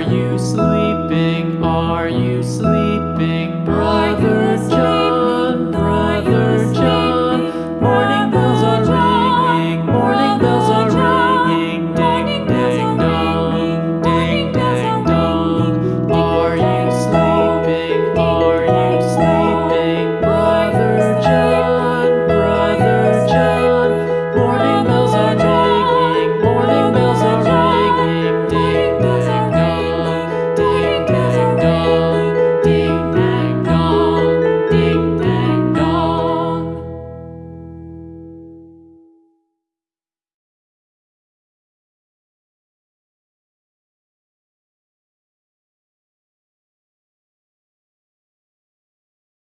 Are you sleeping? Are you?